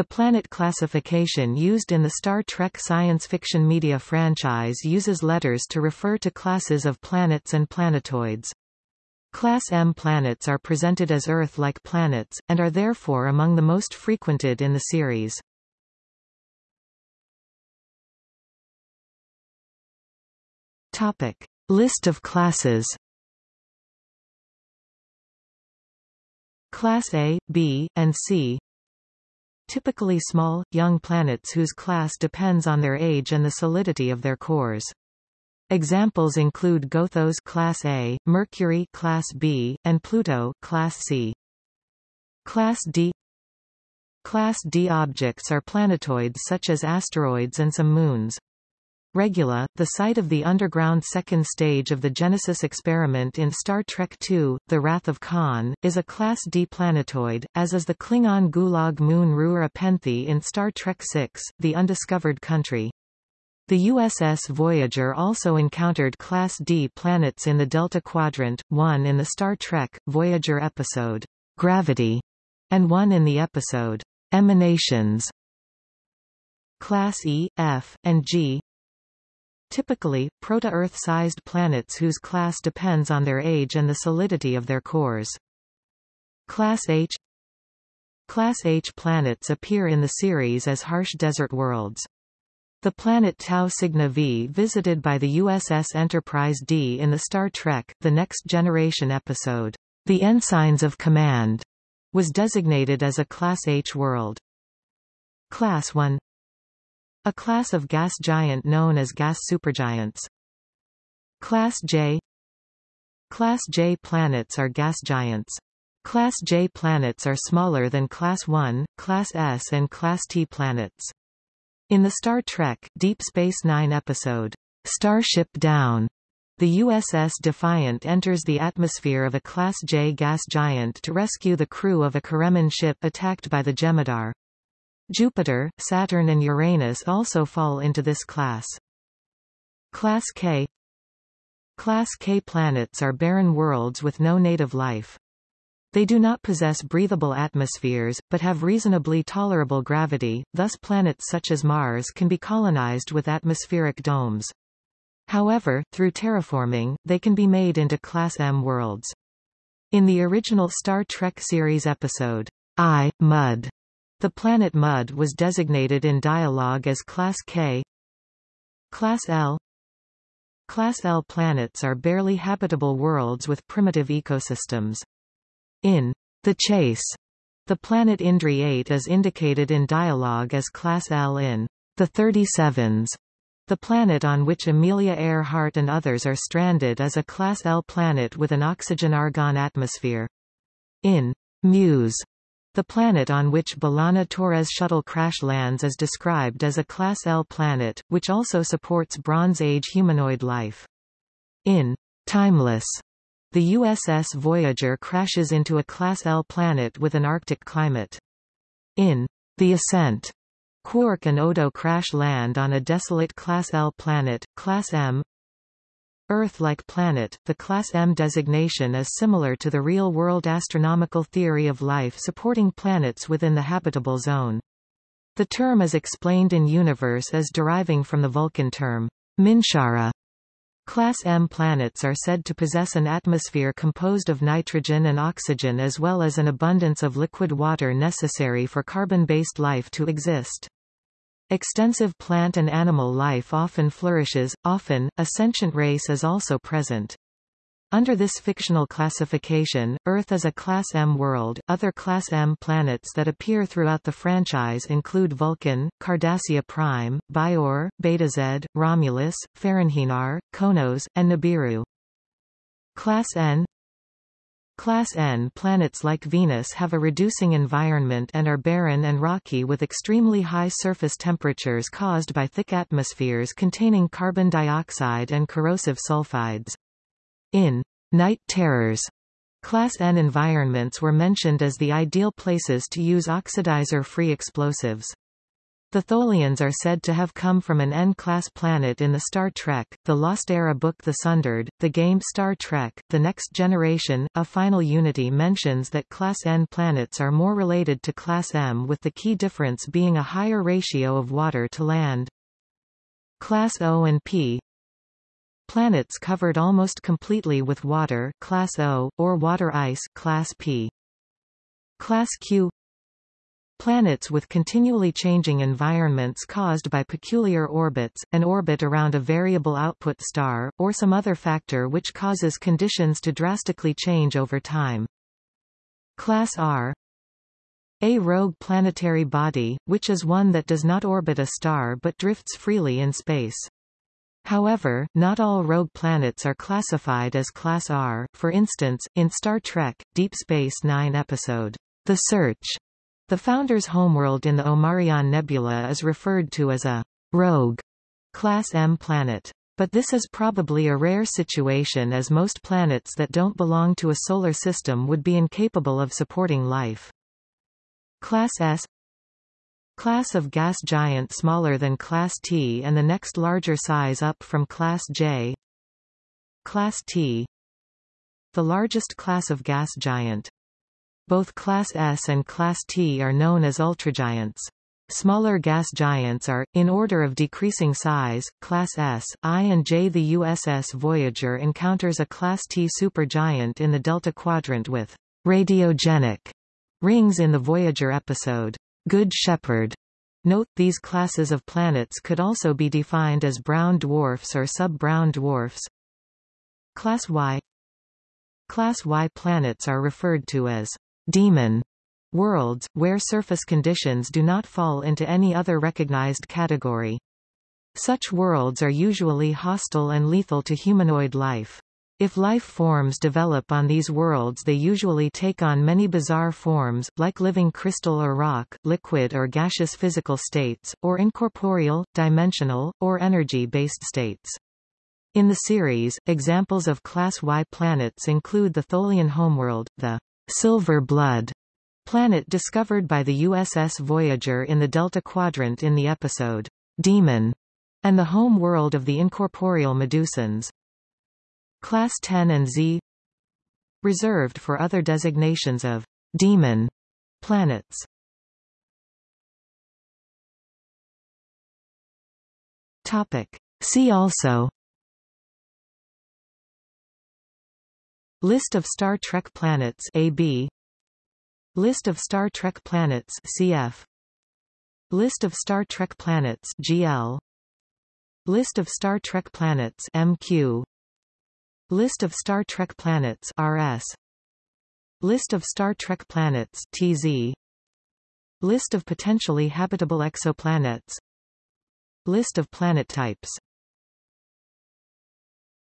The planet classification used in the Star Trek science fiction media franchise uses letters to refer to classes of planets and planetoids. Class M planets are presented as Earth-like planets, and are therefore among the most frequented in the series. Topic. List of classes Class A, B, and C Typically small, young planets whose class depends on their age and the solidity of their cores. Examples include Gothos class A, Mercury class B, and Pluto class C. Class D Class D objects are planetoids such as asteroids and some moons. Regula, the site of the underground second stage of the Genesis experiment in Star Trek II, The Wrath of Khan, is a Class D planetoid, as is the Klingon Gulag moon Rura Penthe in Star Trek VI, The Undiscovered Country. The USS Voyager also encountered Class D planets in the Delta Quadrant, one in the Star Trek, Voyager episode, Gravity, and one in the episode, Emanations. Class E, F, and G Typically, proto-Earth-sized planets whose class depends on their age and the solidity of their cores. Class H Class H planets appear in the series as harsh desert worlds. The planet Tau Cygni V visited by the USS Enterprise D in the Star Trek, The Next Generation episode, The Ensigns of Command, was designated as a Class H world. Class 1 a class of gas giant known as gas supergiants. Class J Class J planets are gas giants. Class J planets are smaller than Class 1, Class S and Class T planets. In the Star Trek, Deep Space Nine episode, Starship Down, the USS Defiant enters the atmosphere of a Class J gas giant to rescue the crew of a Karemma ship attacked by the Jem'Hadar. Jupiter, Saturn and Uranus also fall into this class. Class K Class K planets are barren worlds with no native life. They do not possess breathable atmospheres, but have reasonably tolerable gravity, thus planets such as Mars can be colonized with atmospheric domes. However, through terraforming, they can be made into Class M worlds. In the original Star Trek series episode, I, Mud, the planet Mud was designated in dialogue as Class K. Class L Class L planets are barely habitable worlds with primitive ecosystems. In The Chase, the planet Indri 8 is indicated in dialogue as Class L in The 37s. The planet on which Amelia Earhart and others are stranded is a Class L planet with an oxygen-argon atmosphere. In Muse, the planet on which B'Elanna Torres shuttle crash lands is described as a Class L planet, which also supports Bronze Age humanoid life. In Timeless, the USS Voyager crashes into a Class L planet with an Arctic climate. In The Ascent, Quark and Odo crash land on a desolate Class L planet, Class M, Earth-like planet, the Class M designation is similar to the real-world astronomical theory of life supporting planets within the habitable zone. The term is explained in Universe as deriving from the Vulcan term, Minshara. Class M planets are said to possess an atmosphere composed of nitrogen and oxygen as well as an abundance of liquid water necessary for carbon-based life to exist. Extensive plant and animal life often flourishes, often, a sentient race is also present. Under this fictional classification, Earth is a Class M world. Other Class M planets that appear throughout the franchise include Vulcan, Cardassia Prime, Bajor, Betazed, Romulus, Ferenginar, Qo'noS, and Nibiru. Class N Class N planets like Venus have a reducing environment and are barren and rocky with extremely high surface temperatures caused by thick atmospheres containing carbon dioxide and corrosive sulfides. In Night Terrors, Class N environments were mentioned as the ideal places to use oxidizer-free explosives. The Tholians are said to have come from an N-class planet in the Star Trek, The Lost Era book The Sundered, the game Star Trek, The Next Generation. A final unity mentions that Class N planets are more related to Class M with the key difference being a higher ratio of water to land. Class O and P Planets covered almost completely with water Class O, or water ice Class P. Class Q Planets with continually changing environments caused by peculiar orbits, an orbit around a variable output star, or some other factor which causes conditions to drastically change over time. Class R a rogue planetary body, which is one that does not orbit a star but drifts freely in space. However, not all rogue planets are classified as Class R, for instance, in Star Trek, Deep Space Nine episode, The Search, the Founder's homeworld in the Omarion Nebula is referred to as a rogue Class M planet. But this is probably a rare situation as most planets that don't belong to a solar system would be incapable of supporting life. Class S Class of gas giant smaller than Class T and the next larger size up from Class J Class T The largest class of gas giant both Class S and Class T are known as ultragiants. Smaller gas giants are, in order of decreasing size, Class S, I and J. The USS Voyager encounters a Class T supergiant in the Delta Quadrant with radiogenic rings in the Voyager episode, Good Shepherd. Note, these classes of planets could also be defined as brown dwarfs or sub-brown dwarfs. Class Y Class Y planets are referred to as demon worlds, where surface conditions do not fall into any other recognized category. Such worlds are usually hostile and lethal to humanoid life. If life forms develop on these worlds they usually take on many bizarre forms, like living crystal or rock, liquid or gaseous physical states, or incorporeal, dimensional, or energy-based states. In the series, examples of Class Y planets include the Tholian homeworld, the Silver Blood planet discovered by the USS Voyager in the Delta Quadrant in the episode Demon, and the home world of the incorporeal Medusans. Class 10 and Z reserved for other designations of demon planets. Topic. See also List of Star Trek planets AB List of Star Trek planets CF List of Star Trek planets GL List of Star Trek planets MQ List of Star Trek planets RS List of Star Trek planets TZ List of potentially habitable exoplanets. List of planet types